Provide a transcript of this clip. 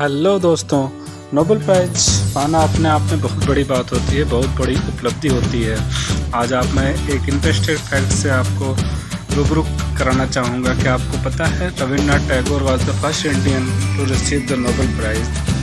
Hello दोस्तों Nobel prize पाना अपने आप में बहुत बड़ी बात होती है, बहुत बड़ी उपलब्धि होती है। आज आप मैं एक इंटरेस्टेड फैक्ट से आपको रूबरू कराना चाहूँगा कि आपको पता है Rabindranath Tagore was the first Indian to receive the Nobel prize